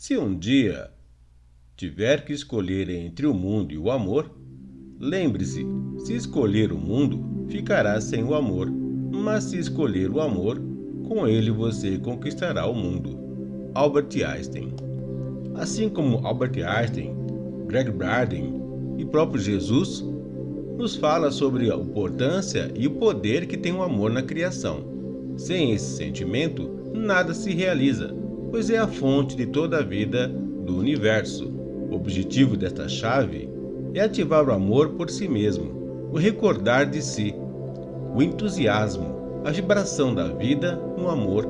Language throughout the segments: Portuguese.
Se um dia tiver que escolher entre o mundo e o amor, lembre-se, se escolher o mundo, ficará sem o amor, mas se escolher o amor, com ele você conquistará o mundo. Albert Einstein Assim como Albert Einstein, Greg Braden e próprio Jesus, nos fala sobre a importância e o poder que tem o amor na criação. Sem esse sentimento, nada se realiza, pois é a fonte de toda a vida do universo. O objetivo desta chave é ativar o amor por si mesmo, o recordar de si, o entusiasmo, a vibração da vida no amor,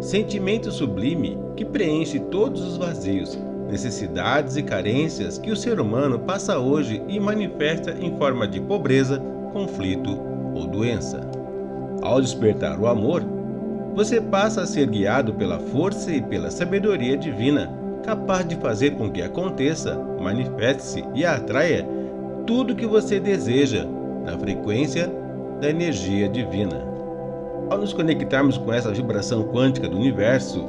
sentimento sublime que preenche todos os vazios, necessidades e carências que o ser humano passa hoje e manifesta em forma de pobreza, conflito ou doença. Ao despertar o amor, você passa a ser guiado pela força e pela sabedoria divina, capaz de fazer com que aconteça, manifeste-se e atraia tudo que você deseja na frequência da energia divina. Ao nos conectarmos com essa vibração quântica do universo,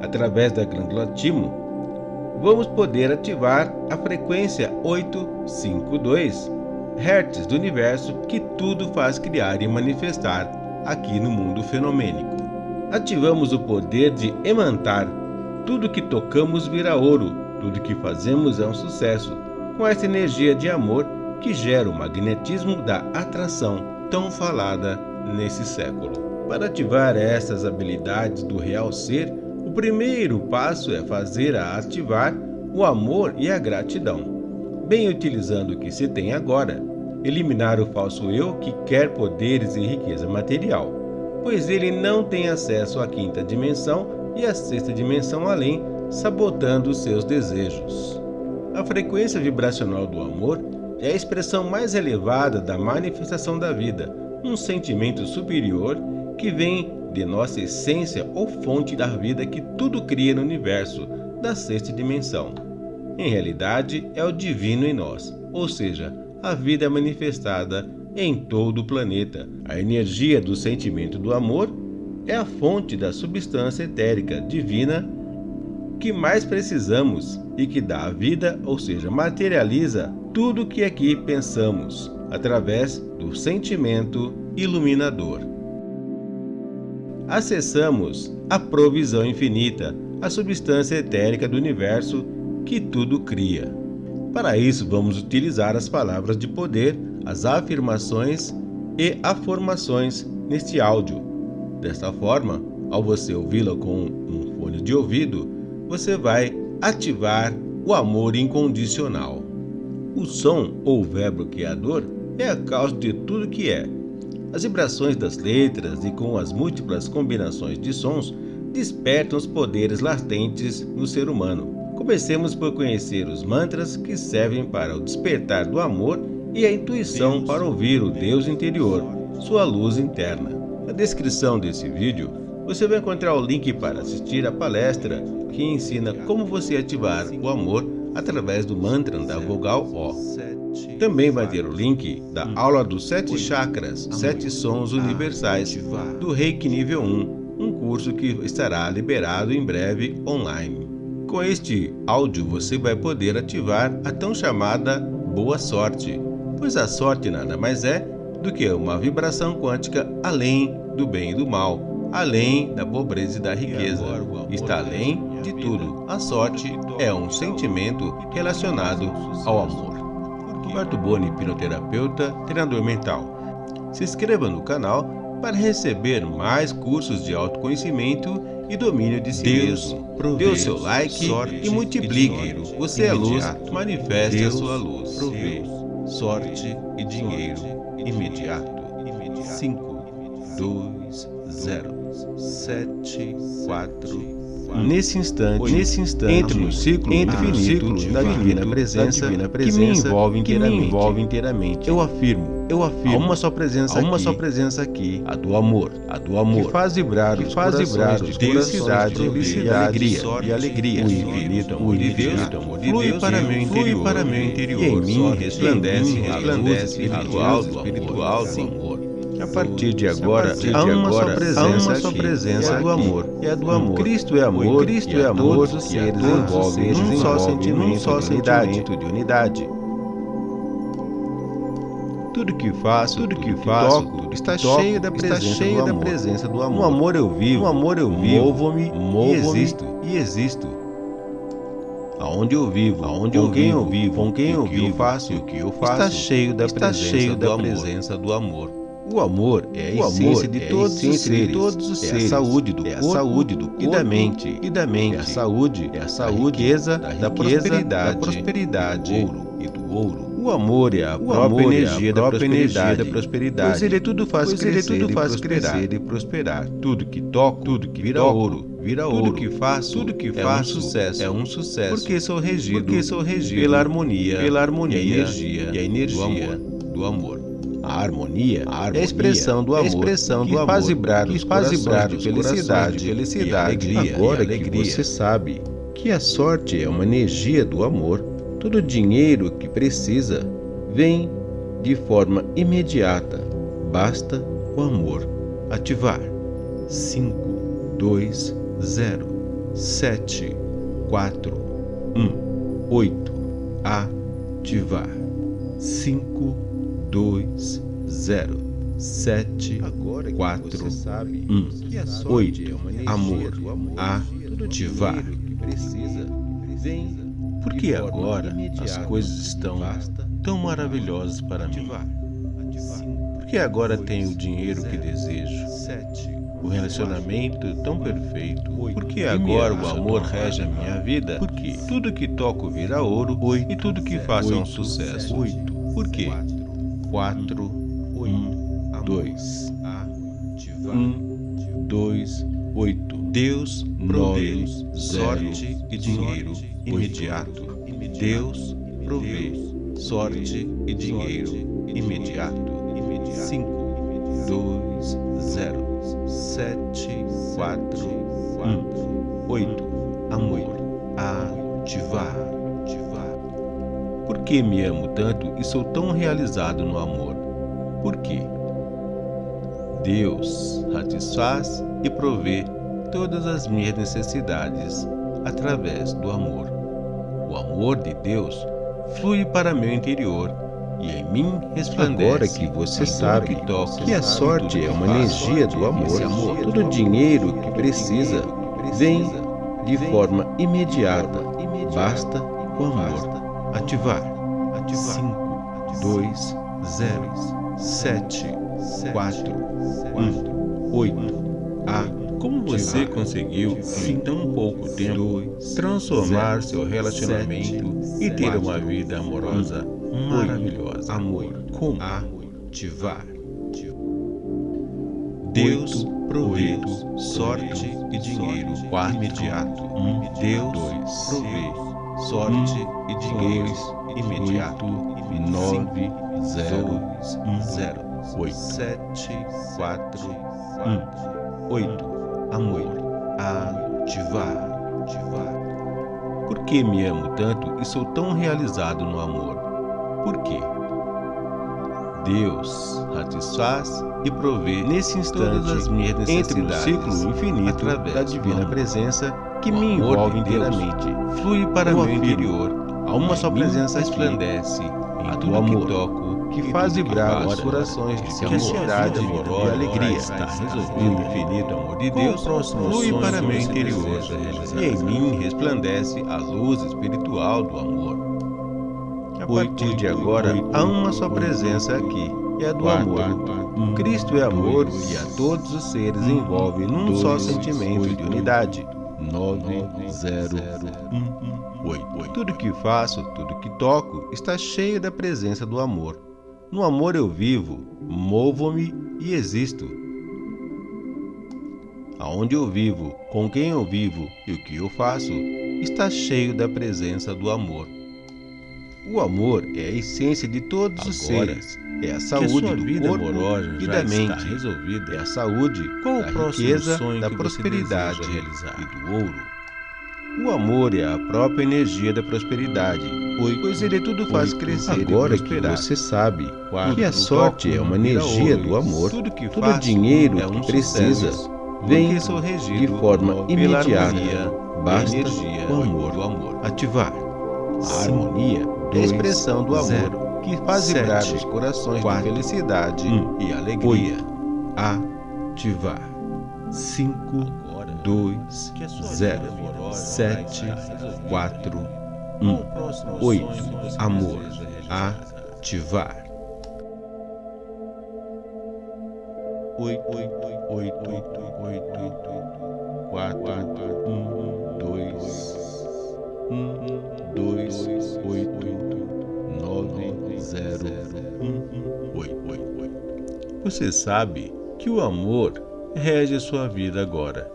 através da glândula timo, vamos poder ativar a frequência 852 Hz do universo que tudo faz criar e manifestar aqui no mundo fenomênico ativamos o poder de emantar. Tudo que tocamos vira ouro, tudo que fazemos é um sucesso, com essa energia de amor que gera o magnetismo da atração tão falada nesse século. Para ativar essas habilidades do real ser, o primeiro passo é fazer a ativar o amor e a gratidão. Bem utilizando o que se tem agora, eliminar o falso eu que quer poderes e riqueza material pois ele não tem acesso à quinta dimensão e à sexta dimensão além, sabotando seus desejos. A frequência vibracional do amor é a expressão mais elevada da manifestação da vida, um sentimento superior que vem de nossa essência ou fonte da vida que tudo cria no universo da sexta dimensão. Em realidade, é o divino em nós, ou seja, a vida manifestada em todo o planeta. A energia do sentimento do amor é a fonte da substância etérica divina que mais precisamos e que dá a vida, ou seja, materializa tudo o que aqui pensamos através do sentimento iluminador. Acessamos a provisão infinita, a substância etérica do universo que tudo cria. Para isso, vamos utilizar as palavras de poder as afirmações e afirmações neste áudio. Desta forma, ao você ouvi-la com um fone de ouvido, você vai ativar o amor incondicional. O som ou verbo criador é a causa de tudo que é. As vibrações das letras e com as múltiplas combinações de sons despertam os poderes latentes no ser humano. Comecemos por conhecer os mantras que servem para o despertar do amor e a intuição para ouvir o Deus interior, sua luz interna. Na descrição desse vídeo, você vai encontrar o link para assistir a palestra que ensina como você ativar o amor através do mantra da vogal O. Também vai ter o link da aula dos sete chakras, sete sons universais do Reiki nível 1, um curso que estará liberado em breve online. Com este áudio você vai poder ativar a tão chamada boa sorte, pois a sorte nada mais é do que uma vibração quântica além do bem e do mal, além da pobreza e da riqueza. Está além de tudo. A sorte é um sentimento relacionado ao amor. Roberto Boni, hipnoterapeuta, treinador mental. Se inscreva no canal para receber mais cursos de autoconhecimento e domínio de si Deus mesmo. Dê o seu like e multiplique. Você é luz, manifeste a sua luz. Provê sorte e dinheiro imediato. 5, 2, 0, 7, 4, Nesse instante, nesse instante, entre no ciclo, entre no ciclo da divina presença, divina presença que me envolve inteiramente. Me envolve inteiramente. Eu afirmo, eu afirmo, há uma só presença, há uma aqui, só presença aqui, a do amor, a do amor, que faz vibrar, que faz vibrar de felicidade, felicidade, alegria e alegria. O infinito de Deus, amor de flui para meu interior, para meu interior, e em mim resplandece, resplandece espiritual, espiritual do amor. A partir de agora, partir há uma presença, uma só presença é do amor. É do amor. Cristo é amor. Cristo é amor. Todos os seres envolvem num só sentimento, de unidade. Tudo que faço, tudo que faço, tudo está cheio da presença, cheio do, amor. da presença do amor. No amor eu vivo, no amor eu vivo, movo-me, movo e existo, e existo. Aonde eu vivo, aonde com eu quem vivo, eu vivo, com quem eu vivo, faço, o que eu faço, está cheio da está presença, cheio da do presença do amor. O amor é a essência de todos os seres, todos os seres. É a saúde do é a saúde do corpo e da mente, e da mente. É a saúde, é a saúde, riqueza, da, riqueza, da prosperidade, da prosperidade, do ouro e do ouro. O amor é a o própria amor energia, é a própria da, prosperidade, energia da prosperidade. Pois ele tudo faz pois crescer, tudo faz e crescer e prosperar. Tudo que toco, tudo que vira toco, ouro, vira ouro. Tudo que faço, tudo que faço é um sucesso, é um sucesso. Porque sou regido, porque sou regido pela harmonia, pela harmonia e a energia, e a energia do amor. Do amor. A harmonia, a harmonia é a expressão do amor, expressão do que amor, faz vibrar, que faz vibrar de felicidade, de felicidade, e alegria. Agora e alegria. que você sabe que a sorte é uma energia do amor, todo o dinheiro que precisa vem de forma imediata. Basta o amor ativar. 5, 2, 0, 7, 4, 1, 8. Ativar. 5, 2, 0, 7, 4, 1, 8. Amor, ativar. Porque agora as coisas estão tão maravilhosas para mim? Porque agora tenho o dinheiro que desejo? O relacionamento tão perfeito. Porque agora o amor rege a minha vida? Porque tudo que toco vira ouro e tudo que faço é um sucesso. Por quê? 4, 1, 2. 1, 2, 8. Deus provê sorte e dinheiro imediato. Deus provê sorte e dinheiro imediato. 5, 2, 0, 7, 4, 1, 8. Amor. Ativar. Por que me amo tanto e sou tão realizado no amor? Por quê? Deus satisfaz e provê todas as minhas necessidades através do amor. O amor de Deus flui para meu interior e em mim resplandece. Agora que você sabe que, que a sorte é uma energia do amor, amor todo o dinheiro que precisa vem de forma imediata. Basta o amor ativar. 5, 2, 0, 7, 4, 1, 8. A. Como você conseguiu, em tão pouco tempo, transformar seu relacionamento e ter uma vida amorosa maravilhosa? Amor. Como? Ativar. Deus provê sorte e dinheiro imediato. Deus provê sorte e dinheiro imediato. 9 0 0 8 7 4 1 8 Amor ativar ativar Por que me amo tanto e sou tão realizado no amor? Por quê? Deus satisfaz e provê nesse instante as minhas necessidades entre o ciclo infinito da divina presença que me envolve inteiramente, flui para meu interior, a uma só presença resplandece em tudo amor, que toco, que faz vibrar os corações de felicidade e alegria. Está resolvido. o infinito amor de Deus, flui para meu interior, e em mim resplandece a luz espiritual do amor. Partir de agora, há uma só presença aqui, é a do amor. Cristo é amor e a todos os seres envolve num só sentimento de unidade. 90118. Tudo que faço, tudo que toco, está cheio da presença do amor. No amor eu vivo, movo-me e existo. Aonde eu vivo, com quem eu vivo e o que eu faço, está cheio da presença do amor. O amor é a essência de todos Agora, os seres. É a saúde a do vida corpo e da mente. resolvida. É a saúde Qual da riqueza, da prosperidade e do ouro. O amor é a própria energia da prosperidade, pois ele tudo faz crescer Agora que você sabe que a sorte é uma energia do amor, tudo que todo faço dinheiro é que precisa vem de forma imediata. Basta energia o amor. Ativar. A harmonia é a expressão do amor zero, que faz sete, vibrar os corações quatro, de felicidade um, e alegria. Oito, ativar 5, 2, 0, 7, 4, 1, 8. Amor, ativar. 8, 8, 8, 8, 8, 4, 1, 1. Você sabe que o amor rege a sua vida agora.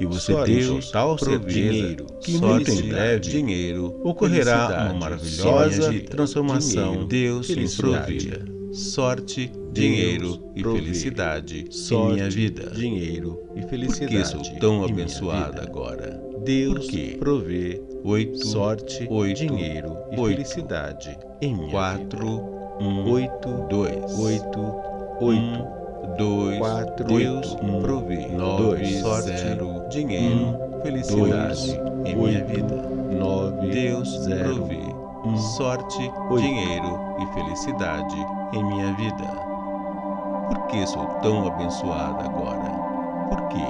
E você tem total certeza que muito em breve dinheiro, ocorrerá uma maravilhosa sonha, transformação. dinheiro, Deus em sua vida. Sorte, dinheiro e felicidade Sorte, em minha vida. dinheiro e Por felicidade. que sou tão abençoada vida. agora? Deus quê? provê Oito, sorte, oito, dinheiro e oito, felicidade em minha quatro, vida. um, Oito, dois, oito, oito, um, dois, quatro, Deus oito, um, provê. nove, Dois, sorte, zero, dinheiro, um, felicidade dois, em minha vida. nove, Deus zero, provê sorte, dinheiro e felicidade em minha vida. Por que sou tão abençoada agora? Por quê?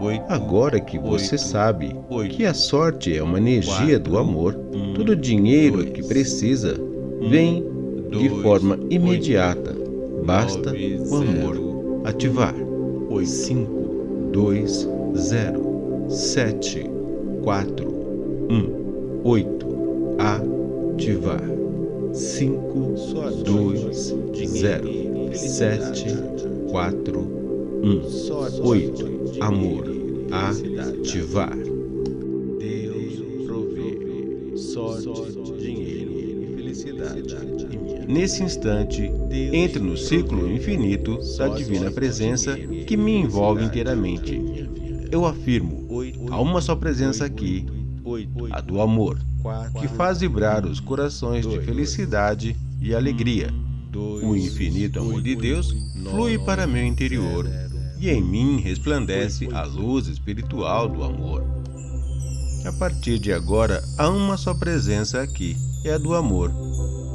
Oito, Agora que você sabe que a sorte é uma energia do amor, todo dinheiro dois, que precisa vem de forma imediata. Basta o amor. Ativar. oito, 5, 2, 0, 7, 4, 1, 8. Ativar. 5, 2, 0, 7, 4, 1, 8. Amor. Ativar. Deus provê sorte, dinheiro e felicidade. Nesse instante, entre no ciclo infinito da divina presença que me envolve inteiramente. Eu afirmo, há uma só presença aqui, a do amor, que faz vibrar os corações de felicidade e alegria. O infinito amor de Deus flui para meu interior e em mim resplandece a luz espiritual do amor. A partir de agora, há uma só presença aqui, é a do amor.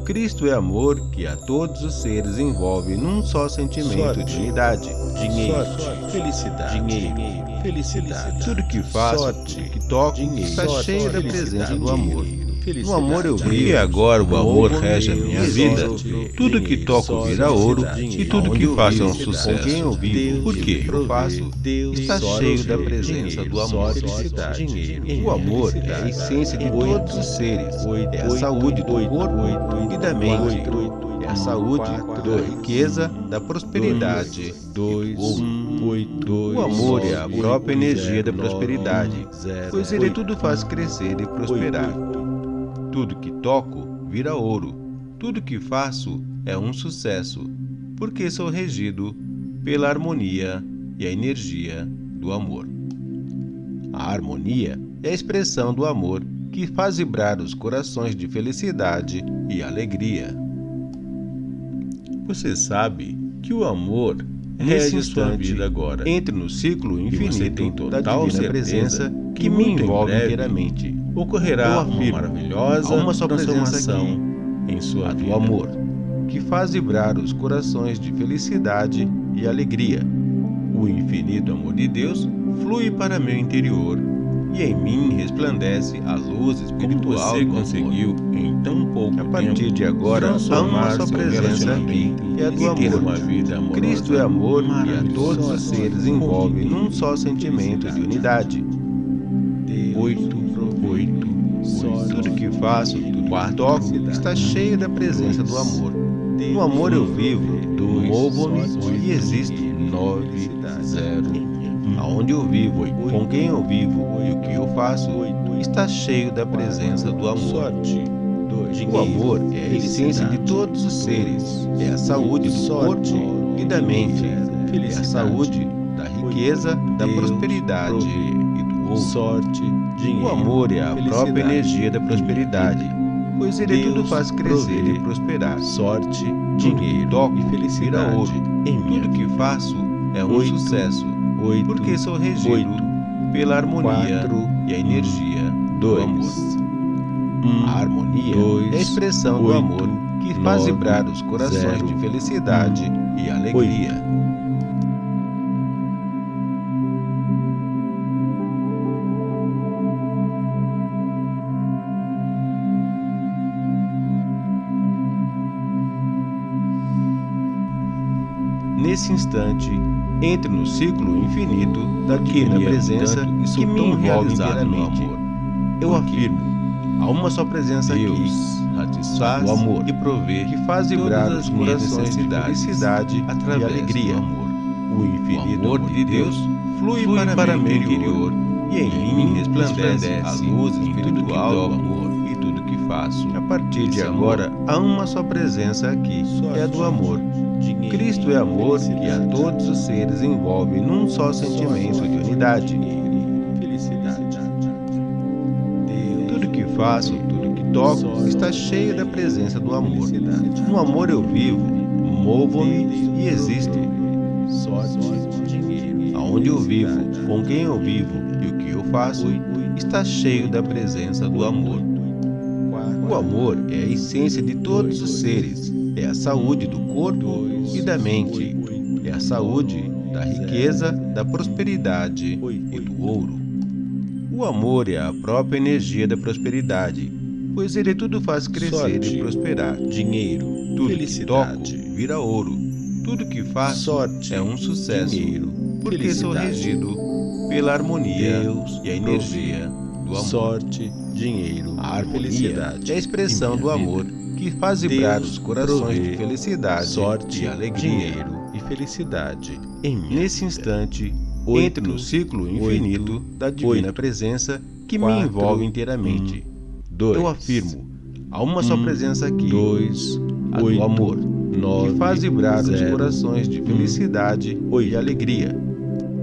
Cristo é amor que a todos os seres envolve num só sentimento Sorte. de unidade. Dinheiro, Sorte. felicidade, Dinheiro. felicidade. Tudo que faço, Sorte. tudo que toco, Dinheiro. está cheio da presença do amor. No amor eu vivo e agora o amor rege a minha vida. Tudo que toco vira ouro e tudo que faço é um sucesso. com quem eu vivo, Por que eu faço Deus, está cheio da presença do amor. O amor é a essência de todos os seres. É a saúde do corpo e da mente. É a saúde da riqueza, da prosperidade. O amor é a própria energia da prosperidade, pois ele tudo faz crescer e prosperar. Tudo que toco vira ouro. Tudo que faço é um sucesso, porque sou regido pela harmonia e a energia do amor. A harmonia é a expressão do amor que faz vibrar os corações de felicidade e alegria. Você sabe que o amor rege a sua vida agora. Entre no ciclo infinito da divina presença que me envolve inteiramente. Ocorrerá uma maravilhosa uma só transformação em sua vida. do amor, que faz vibrar os corações de felicidade e alegria. O infinito amor de Deus flui para meu interior e em mim resplandece a luz espiritual você do conseguiu, em tão pouco A partir tempo, de agora, só seu presença aqui, é a do amor. amorosa Cristo é amor e a todos os seres envolve num só sentimento de unidade. Oito, oito, oito. Tudo que faço, tudo que toco, está cheio da presença do amor. No amor eu vivo, movo-me e existo. Nove, zero. Aonde eu vivo, com quem eu vivo e o que eu faço, está cheio da presença do amor. O amor é a essência de todos os seres, é a saúde do corpo e da mente, é a saúde da riqueza, da prosperidade do outro. Sorte, dinheiro. O amor é a própria energia da prosperidade, pois ele Deus tudo faz crescer e prosperar. Sorte, dinheiro toco e felicidade. ouro. Em Tudo que faço é um Oito, sucesso, oito, porque sou regido oito, pela harmonia quatro, e a energia do dois, amor. um, A harmonia dois, é a expressão do oito, amor que faz vibrar os corações zero, de felicidade e alegria. Nesse instante, entre no ciclo infinito da divina amo presença tanto e sou que me envolve inteiramente. amor. Eu afirmo, há uma só presença Deus aqui, satisfaz o amor e provê, que faz vibrar os as corações de felicidade através e alegria. do amor. O infinito O amor amor de de Deus flui, flui para, para meu meu interior, e em mim resplandece a luz em tudo que espiritual do amor e tudo que faço. A partir de Esse agora, há uma só presença aqui, é a do amor. Cristo é amor que a todos os seres envolve num só sentimento de unidade. Felicidade. Tudo que faço, tudo que toco, está cheio da presença do amor. No amor eu vivo, movo-me e existo. Aonde eu vivo, com quem eu vivo e o que eu faço, está cheio da presença do amor. O amor é a essência de todos os seres, é a saúde do corpo e da mente, é a saúde da riqueza, da prosperidade e do ouro. O amor é a própria energia da prosperidade, pois ele tudo faz crescer Sorte, e prosperar. Dinheiro, Tudo que felicidade. toco vira ouro. Tudo que faço Sorte, é um sucesso, dinheiro, porque sou felicidade. regido pela harmonia Deus e a energia do amor. Sorte, dinheiro, A harmonia felicidade. é a expressão do amor vida. Que faz vibrar os corações de felicidade sorte, e alegria. dinheiro e felicidade. Nesse vida. instante, entre no ciclo infinito da divina presença que me envolve inteiramente. dois, Eu afirmo, há uma só presença aqui, dois, a do amor, que faz vibrar os corações de felicidade e alegria.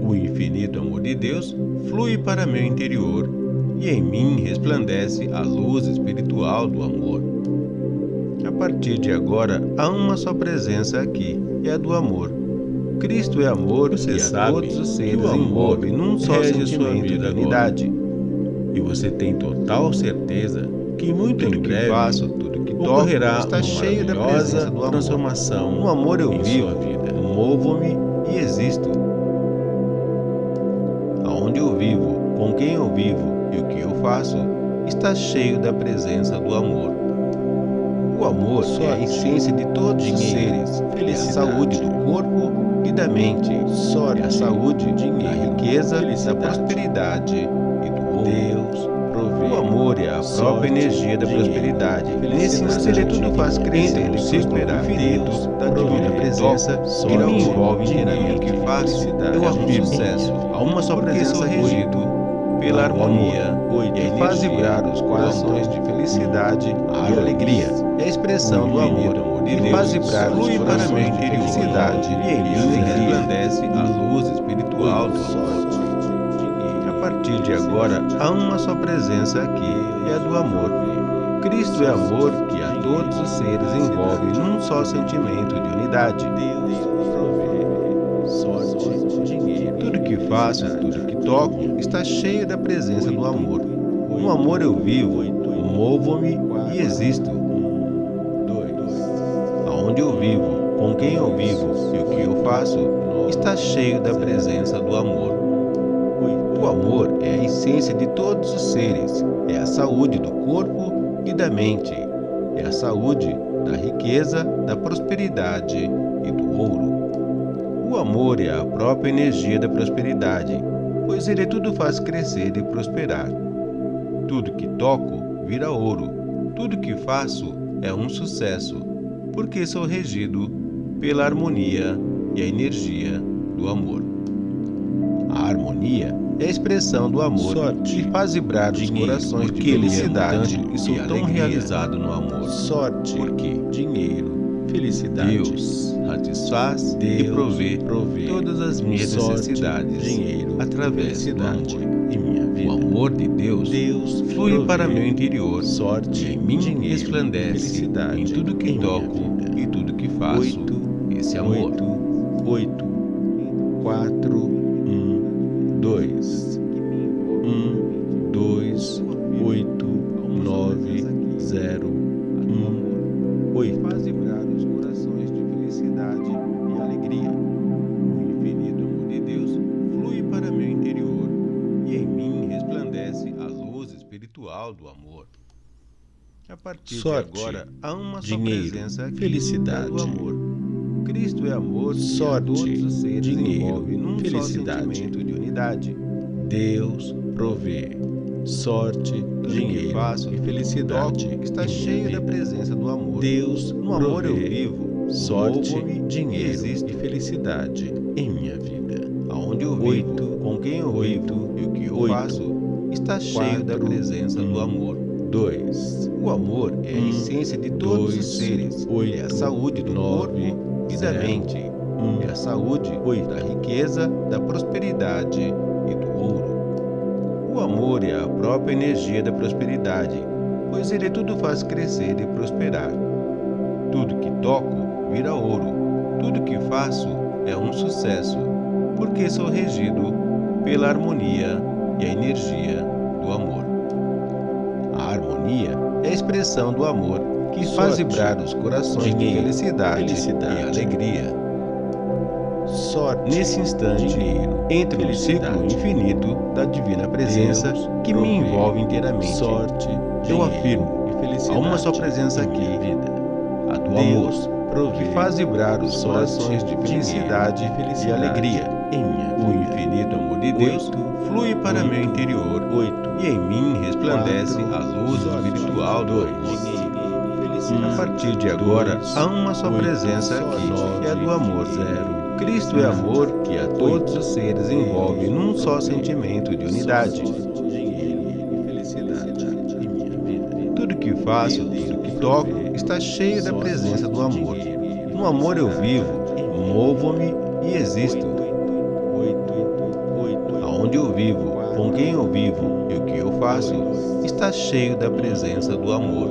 O infinito amor de Deus flui para meu interior e em mim resplandece a luz espiritual do amor. A partir de agora, há uma só presença aqui, é a do amor. Cristo é amor Você e a todos os que seres envolve num só sua de agora. unidade. E você tem total certeza que muito Tudo em que breve faço, tudo que ocorrerá está cheio da presença do amor. transformação No amor eu vivo, sua vida. movo-me e existo. Aonde eu vivo, com quem eu vivo e o que eu faço, está cheio da presença do amor. O amor é a essência de todos os seres, é a saúde do corpo e da mente, Sorte, é a saúde da dinheiro, riqueza, da prosperidade. E do ouro. Deus O amor é a própria energia da prosperidade. Nesse instante, tudo faz crescer Entre e no ciclo prosperar. infinito da divina presença que sorte, envolve. O que felicidade. eu afirmo. sucesso. Há uma só presença regido pela harmonia amor, e faz vibrar os corações de felicidade e alegria. É a expressão do amor que Deus faz vibrar os corações de felicidade e alegria. resplandece a luz espiritual do amor. A partir de agora, há uma só presença aqui, é a do amor. Cristo é amor que a todos os seres envolve num só sentimento de unidade. sorte, dinheiro. Tudo que faço, tudo que toco, está cheio da presença do amor. No amor eu vivo, movo-me e existo. Aonde eu vivo, com quem eu vivo e o que eu faço, está cheio da presença do amor. O amor é a essência de todos os seres, é a saúde do corpo e da mente, é a saúde da riqueza, da prosperidade e do ouro. O amor é a própria energia da prosperidade, pois ele tudo faz crescer e prosperar. Tudo que toco vira ouro, tudo que faço é um sucesso, porque sou regido pela harmonia e a energia do amor. A harmonia é a expressão do amor Sorte, que faz vibrar os dinheiro, corações de é felicidade e sou tão alegria. realizado no amor. Sorte, Porque dinheiro, felicidade. Deus satisfaz Deus e provê, provê todas as minhas necessidades dinheiro, através do amor. em minha vida. O amor de Deus, Deus flui provê para meu interior sorte, e em mim dinheiro, resplandece felicidade em tudo que em toco vida. e tudo que faço. Oito, Esse amor. oito, oito, partir Sorte, de agora, há uma só dinheiro, presença aqui felicidade. do amor. Cristo é amor Sorte, todos os seres dinheiro, felicidade. de unidade. Deus provê sorte, dinheiro faço e felicidade. toco está cheio da presença do amor. Deus No amor eu vivo, sorte, e dinheiro e felicidade em minha vida. Aonde eu vivo, Oito, com quem eu oito, vivo e o que eu oito, faço, está cheio da presença do um, amor. Dois, O amor é a essência de todos dois, os seres. oito, é a saúde do nove, corpo e da mente. um, É a saúde oito. da riqueza, da prosperidade e do ouro. O amor é a própria energia da prosperidade, pois ele tudo faz crescer e prosperar. Tudo que toco vira ouro. Tudo que faço é um sucesso, porque sou regido pela harmonia e a energia do amor. Harmonia é a expressão do amor que faz Sorte, vibrar os corações de dinheiro, felicidade, felicidade. e alegria. sorte, Nesse instante, dinheiro, entre no ciclo infinito da divina presença Deus que me envolve inteiramente. sorte, Eu dinheiro afirmo, e há felicidade uma só presença aqui, vida. a do Deus amor, provê que faz vibrar os sorte, corações de felicidade dinheiro, e felicidade alegria. Em minha O vida. infinito amor de Deus Oito, flui para oito, meu interior. Oito, e em mim resplandece quatro, a luz espiritual do amor. A partir de agora, há uma só presença aqui, que é a do amor. zero, Cristo é amor que a todos os seres envolve num só sentimento de unidade. Tudo que faço, tudo que toco, está cheio da presença do amor. No amor eu vivo, movo-me e existo. Aonde eu vivo, com quem eu vivo e o que eu faço, está cheio da presença do amor.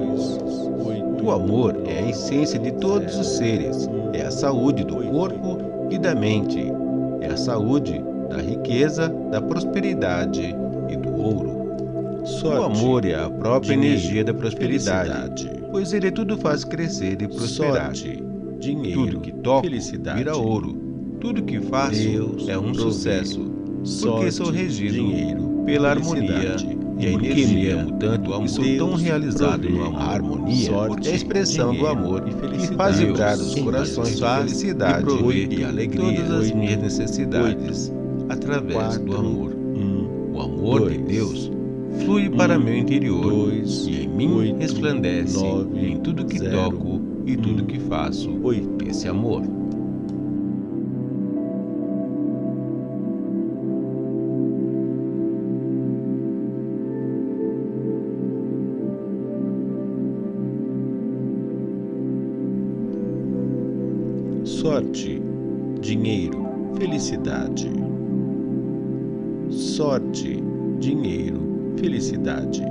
O amor é a essência de todos os seres, é a saúde do corpo e da mente, é a saúde da riqueza, da prosperidade e do ouro. O amor é a própria dinheiro, energia da prosperidade, pois ele tudo faz crescer e prosperar. sorte, dinheiro, Tudo que toco felicidade. vira ouro. Tudo que faço Deus é um provê sucesso, porque sou regido dinheiro, pela harmonia e a energia. me amo tanto do e sou amor. tão realizado no amor. A harmonia sorte, é a expressão do dinheiro amor e que felicidade. faz vibrar os corações de faz felicidade. e e alegria. Todas as as minhas necessidades através quatro, do amor. Um, O amor de dois, Deus flui para um, meu interior dois, e em mim oito, resplandece nove, em tudo que zero, toco e tudo um, que faço oito. esse amor. Sorte, dinheiro, felicidade. Sorte, dinheiro, felicidade.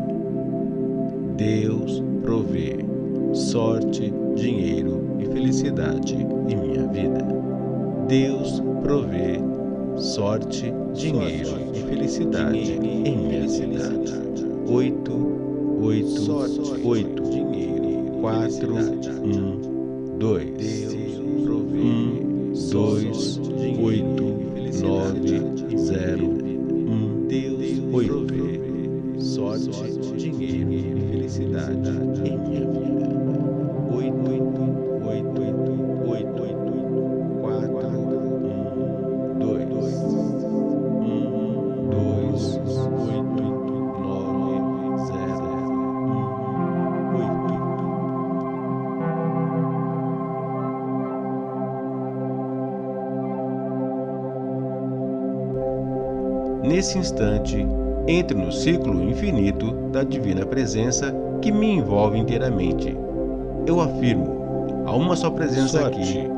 Deus provê sorte, dinheiro e felicidade em minha vida. Deus provê sorte, dinheiro e felicidade em minha cidade. Oito, oito, oito, dinheiro, quatro, um, dois. Um, dois, oito, nove, zero, um, oito. Sorte, dinheiro e felicidade em minha vida. Nesse instante, entro no ciclo infinito da divina presença que me envolve inteiramente. Eu afirmo, Há uma só presença Sorte, aqui,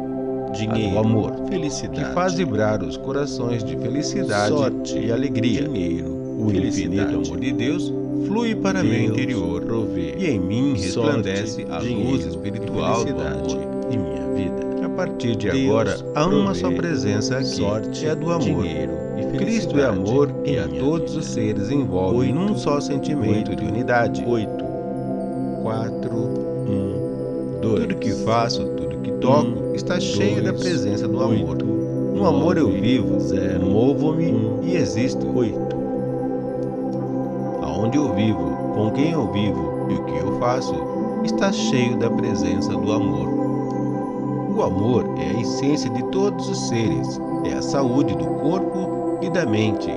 dinheiro, amor, felicidade, que faz vibrar os corações de felicidade sorte, e alegria. dinheiro, O infinito amor de Deus flui para meu Deus interior provê e em mim resplandece sorte, a dinheiro luz espiritual e do amor. em minha vida. A partir de Deus agora, há uma só presença aqui, sorte, é a do amor. dinheiro e Cristo é amor em e a todos os seres envolve Oito, num só sentimento de unidade. Oito, quatro, um, dois. Tudo que faço, tudo que toco, está cheio da presença do amor. No amor eu vivo, movo-me e existo. Oito, Aonde eu vivo, com quem eu vivo e o que eu faço, está cheio da presença do amor. O amor é a essência de todos os seres, é a saúde do corpo e da mente,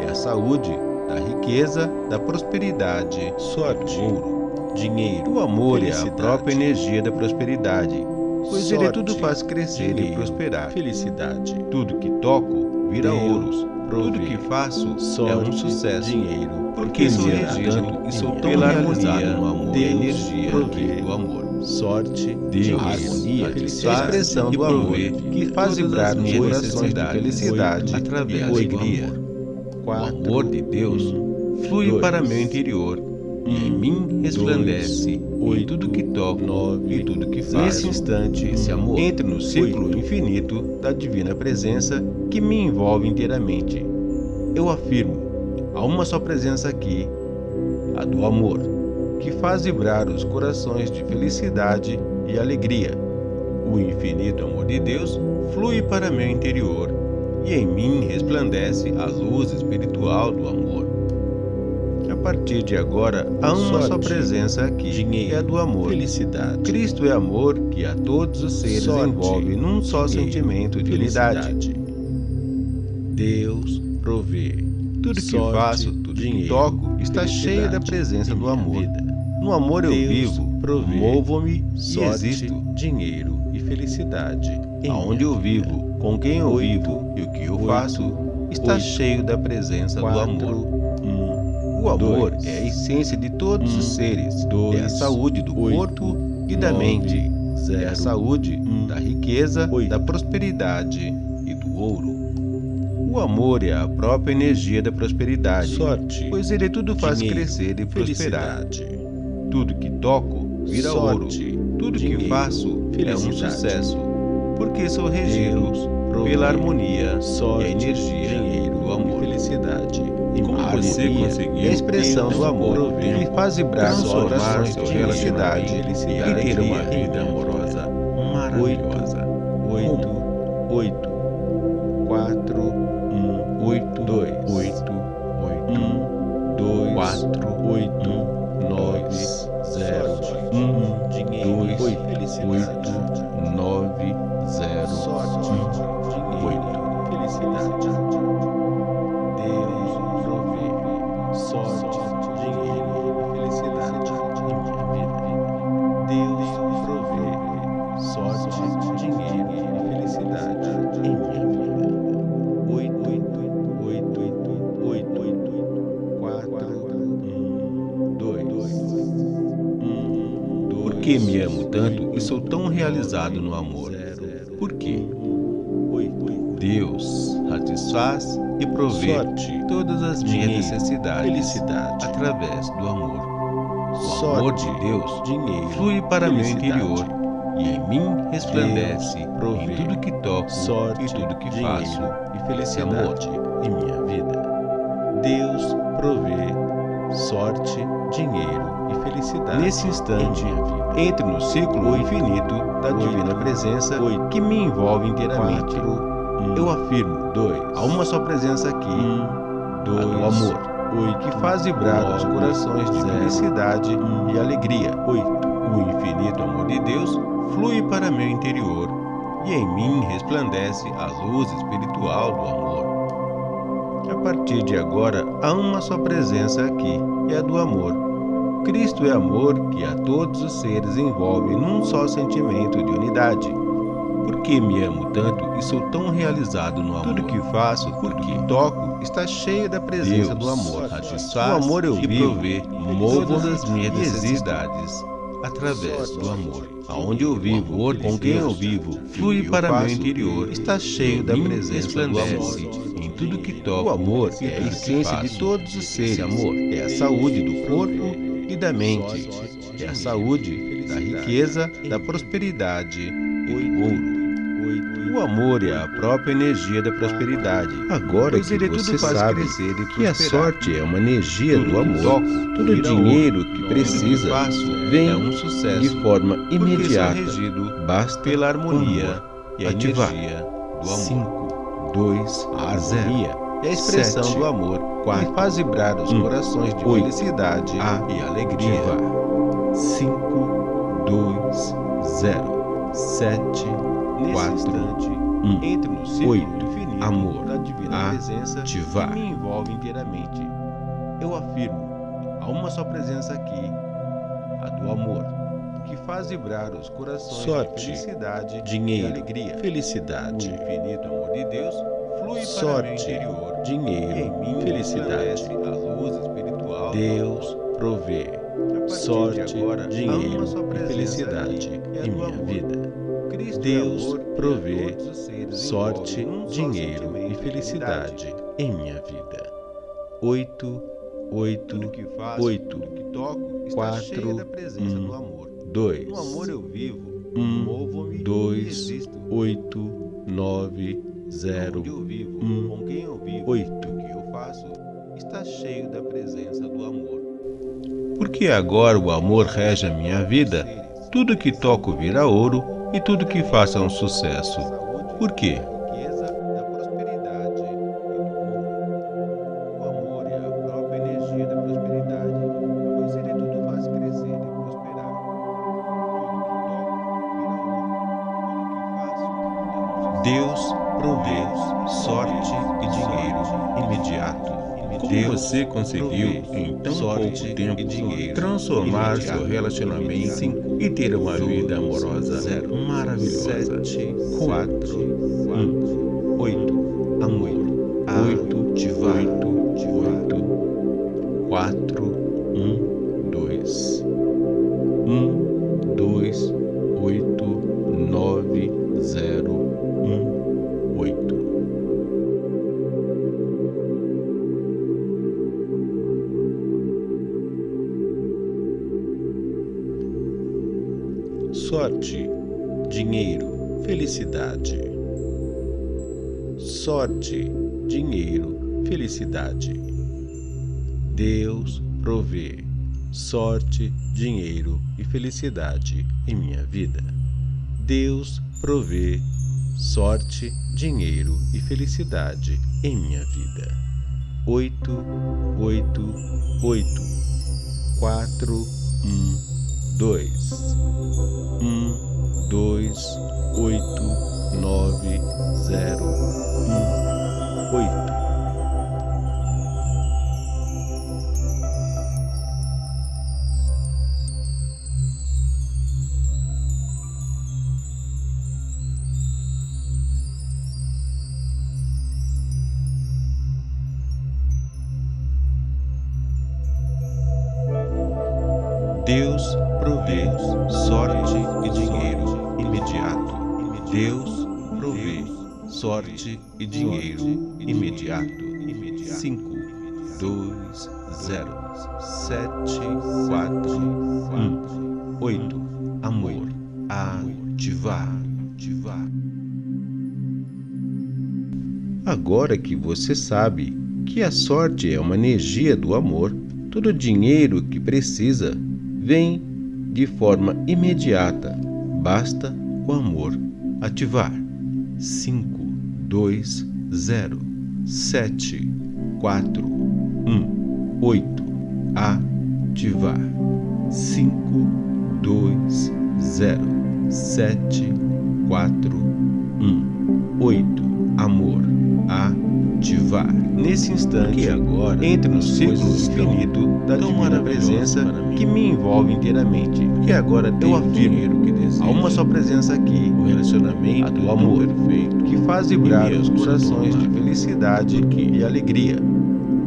é a saúde da riqueza, da prosperidade, sorte, ouro. dinheiro, O amor é a própria energia da prosperidade, pois ele sorte, tudo faz crescer e dinheiro, prosperar. Felicidade, Tudo que toco vira Deus ouros. Tudo que faço é um sorte, sucesso. dinheiro, Porque sou regido e sou tão harmonia, no amor e Deus energia provê do amor. Sorte, Deus, harmonia, a expressão do amor que faz vibrar nos corações de felicidade Oito, através e do alegria. O amor de Deus flui dois, para meu interior e em mim resplandece em oito, tudo que toco nove, e tudo que faço. nesse instante, esse amor entra no ciclo infinito da divina presença que me envolve inteiramente. Eu afirmo, há uma só presença aqui, a do amor, que faz vibrar os corações de felicidade e alegria. O infinito amor de Deus flui para meu interior e em mim resplandece a luz espiritual do amor. A partir de agora, há uma só Sorte, presença aqui, dinheiro, que é a do amor. felicidade, Cristo é amor que a todos os seres Sorte, envolve num só dinheiro, sentimento de unidade. felicidade. Deus provê Tudo que sorte, faço, tudo que dinheiro, toco, está cheio da presença do amor. vida. No amor eu Deus vivo, provê movo-me e existo. dinheiro e felicidade. Aonde eu vivo, com quem eu vivo e o que eu faço, está cheio da presença do amor. um, O amor dois, é a essência de todos um, os seres, dois, é a saúde do oito, corpo e da nove, mente, é zero, a saúde um, da riqueza, oito. da prosperidade e do ouro. O amor é a própria energia da prosperidade, sorte, pois ele tudo faz dinheiro, crescer e prosperar. Felicidade, Tudo que toco vira ouro. sorte, Tudo que dinheiro, faço é um felicidade. sucesso, porque sou regido pela harmonia sorte, e a energia dinheiro do amor. e felicidade. em Como você conseguiu a expressão do amor que faz vibrar sorte, corações de felicidade felicidade e ter uma vida realizado no amor? Por quê? Deus satisfaz e provê todas as minhas necessidades felicidade. através do amor. O Sorte, amor de Deus dinheiro, flui para meu interior e em mim resplandece em tudo que toco sorte, e tudo que faço. e felicidade em minha vida. Deus provê sorte, dinheiro e felicidade Nesse instante, em minha vida. Entre no ciclo infinito da divina presença que me envolve inteiramente. Eu afirmo, dois, há uma só presença aqui, dois, do amor, oito, que faz vibrar os corações de felicidade e alegria. oito, O infinito amor de Deus flui para meu interior e em mim resplandece a luz espiritual do amor. A partir de agora, há uma só presença aqui, e é a do amor. Cristo é amor que a todos os seres envolve num só sentimento de unidade. Por que me amo tanto e sou tão realizado no amor? Tudo que faço, tudo que toco, está cheio da presença Deus do amor. satisfaz o amor eu e vivo, provê movo as minhas necessidades através do amor. Aonde eu vivo, com quem eu vivo, flui para meu interior, está cheio da presença do amor. Em tudo que toca, o amor é a essência de todos os seres. Amor é a saúde do corpo e da mente. É a saúde da riqueza, da prosperidade e do ouro. O amor é a própria energia da prosperidade. Agora que você sabe que a sorte é uma energia do amor, todo dinheiro que precisa vem é sucesso, de forma imediata. Basta pela harmonia e ativar. do amor. 5, 2, a 0 é a expressão Sete, do amor quatro, que faz vibrar os um, corações de oito, felicidade a, e alegria. 5, 2, 0, 7, Quatro, instante, um, entre no círculo oito, infinito amor, da divina presença ativar. que me envolve inteiramente. Eu afirmo, há uma só presença aqui, a do amor, que faz vibrar os corações Sorte, de felicidade dinheiro, e alegria. Felicidade. O infinito amor de Deus Sorte. Dinheiro, felicidade. Deus provê. Sorte, dinheiro e felicidade em minha vida. Deus provê sorte, dinheiro e felicidade em minha vida. Oito, oito, oito, quatro, um, dois, um, dois, oito, nove, zero, um, oito. O que eu faço está cheio da presença do amor. Porque agora o amor rege a minha vida, tudo que toco vira ouro e tudo que faça um sucesso. Por quê? Deus provê sorte e dinheiro imediato. Como você conseguiu, em tão pouco tempo, transformar seu relacionamento e ter uma vida amorosa maravilhosa? 4, 1, 8, amor. 8, de Deus provê sorte, dinheiro e felicidade em minha vida. Deus provê sorte, dinheiro e felicidade em minha vida. 8, 8, 8, 4, 1. Deus provê sorte e dinheiro imediato. Deus provê sorte e dinheiro imediato. 5, 2, 0, 7, 4, 1, 8. Amor. Ativar. Ativar. Agora que você sabe que a sorte é uma energia do amor, todo dinheiro que precisa vem de forma imediata. Basta o amor ativar. 5, 2, 0, 7, 4, 1, 8. Ativar. 5, 2, 0, 7, 4, 1, 8. Amor ativar. Nesse instante, agora entre no círculo infinito da divina presença que me envolve inteiramente. Que agora eu afirmo que há uma só presença aqui, o relacionamento, a do amor perfeito, que faz vibrar os corações de felicidade e alegria.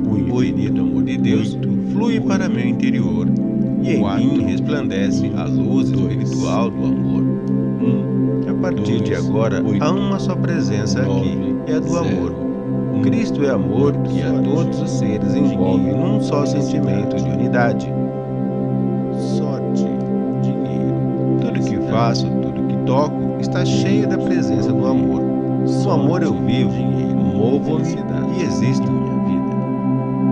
O infinito amor de Deus flui para meu interior e em mim resplandece a luz espiritual do amor. Um, a partir de agora, há uma só presença aqui, é a do amor. Cristo é amor que a todos os seres envolve num só sentimento de unidade. Sorte, dinheiro. Tudo que faço, tudo que toco, está cheio da presença do amor. No amor eu vivo, movo-me e existo.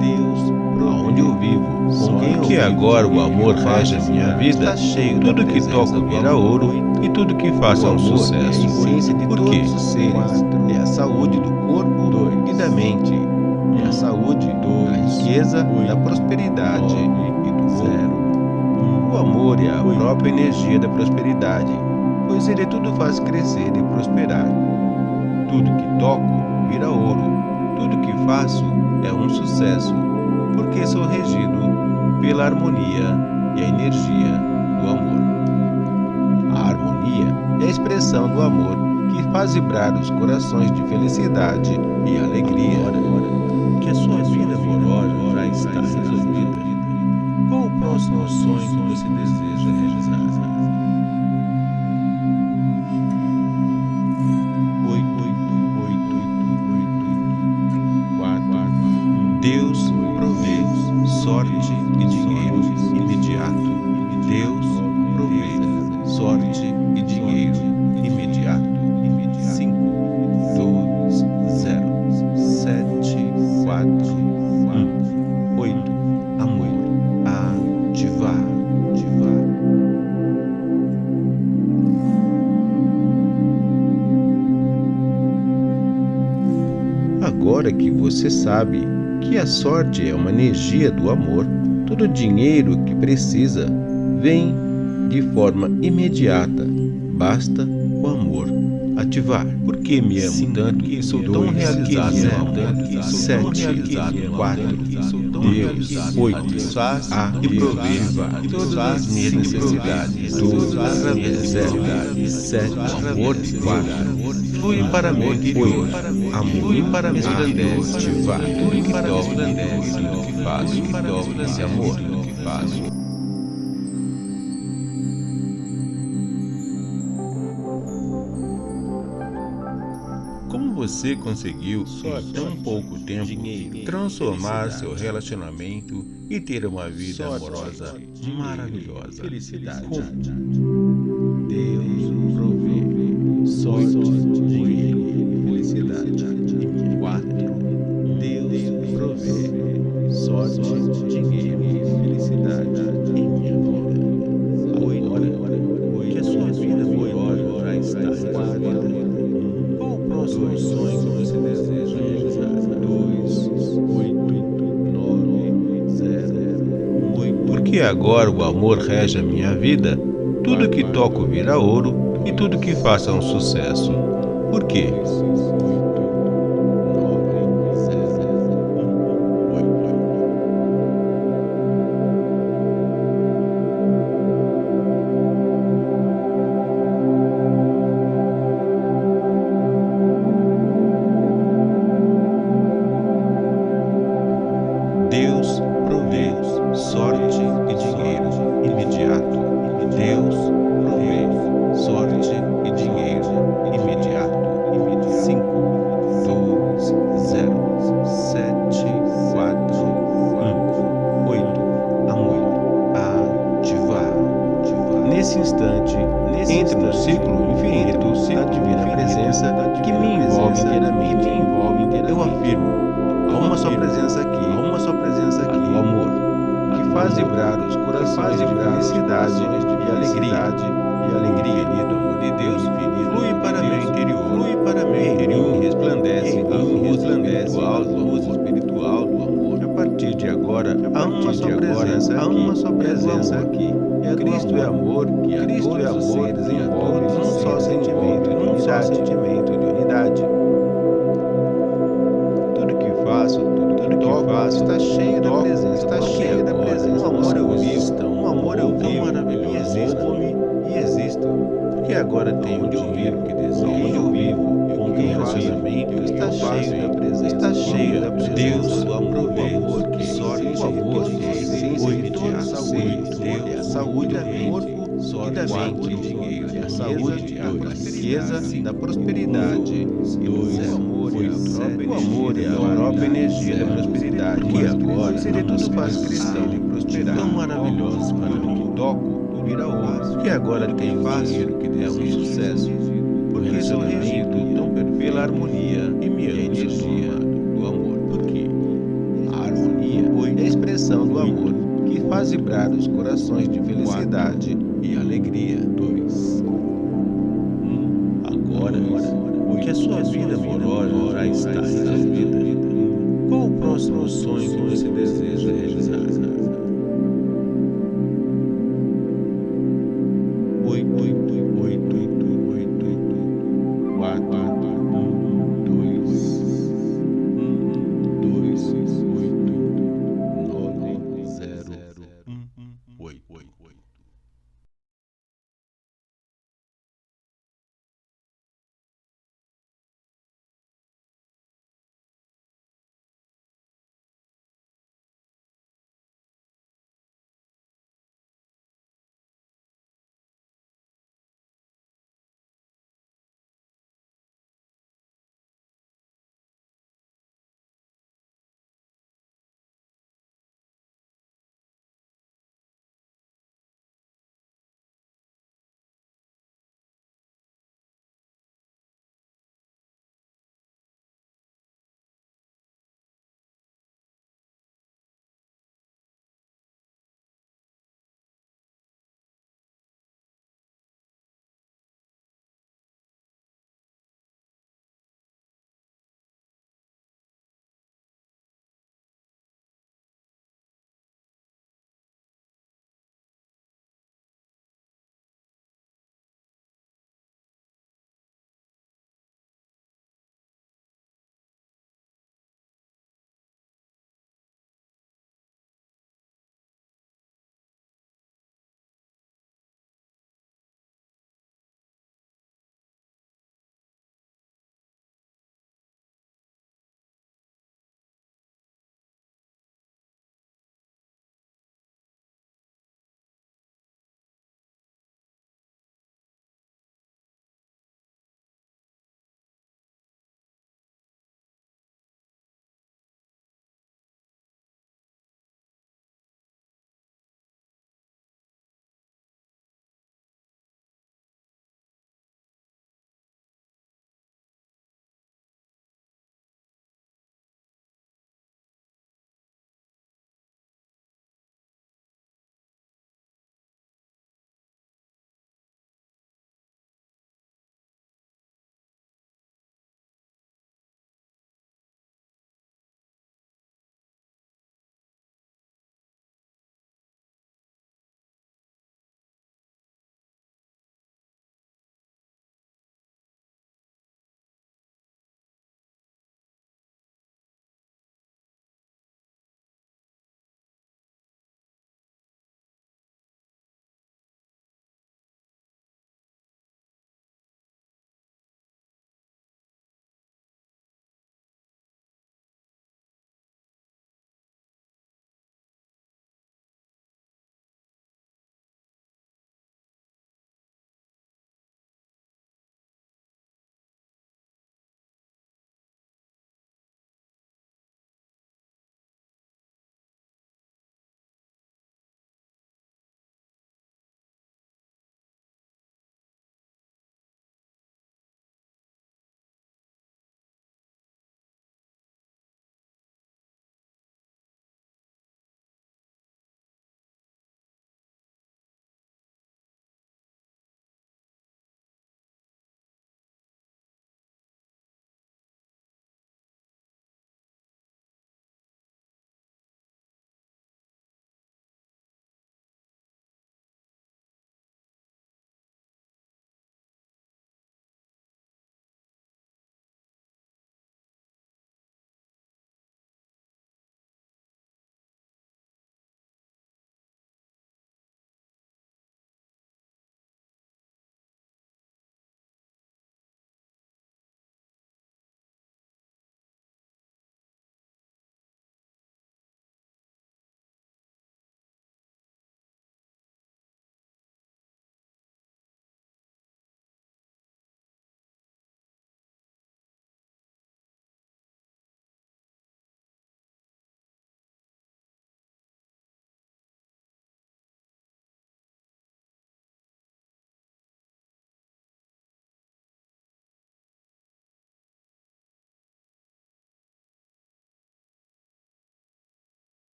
Deus, aonde eu vivo, com quem eu que agora o amor rege a minha vida, tudo que toco vira ouro e tudo que faço é um sucesso. Por quê? É a saúde do corpo e da mente. É a saúde da riqueza, da prosperidade e do zero. O amor é a própria energia da prosperidade, pois ele tudo faz crescer e prosperar. Tudo que toco vira ouro, tudo que faço é um sucesso, porque sou regido pela harmonia e a energia do amor. A harmonia é a expressão do amor vibrar os corações de felicidade e alegria. Que a sua vida amorosa já está resolvida. Qual o próximo sonho que você deseja realizar? Você sabe que a sorte é uma energia do amor, todo dinheiro que precisa vem de forma imediata. Basta o amor ativar. Por que me amo tanto que sou tão realizado no amor? Sete, quatro, Deus, oito, a e provê todas as minhas necessidades. Sete, amor de quatro. Flui para mim, oito, amor para mim, ativar. Tudo que toco, tudo que faço, que toco esse amor, tudo que faço. Como você conseguiu, em tão pouco tempo, transformar seu relacionamento e ter uma vida amorosa maravilhosa? Felicidade. Deus Porque agora o amor rege a minha vida, tudo que toco vira ouro e tudo que faço é um sucesso. Por quê? Amor, que Cristo é amor, envolve num só sentimento, num só sentimento de unidade. Tudo que faço, tudo que toco, está cheio da presença, está cheio da presença. Um amor eu vivo, um amor eu vivo, e existo, e existo. Porque agora tenho o dinheiro que desejo, onde eu vivo, com quem relacionamento está cheio da presença, está cheio da presença. Deus, o amor, o amor, que sorte, o amor, que essência, toda saúde, e da mente, dinheiro, da saúde, da riqueza, da prosperidade. Dois, o amor é a própria energia da prosperidade. Que agora seria tudo faz crescer e prosperar. Tão maravilhoso para que toco, vira ouro. Que agora tem fácil, que é um sucesso. Porque sou regido tão pela harmonia e minha energia do amor. Porque a harmonia é a expressão do amor faz vibrar os corações de felicidade e alegria. Dois. Agora, que a sua vida amorosa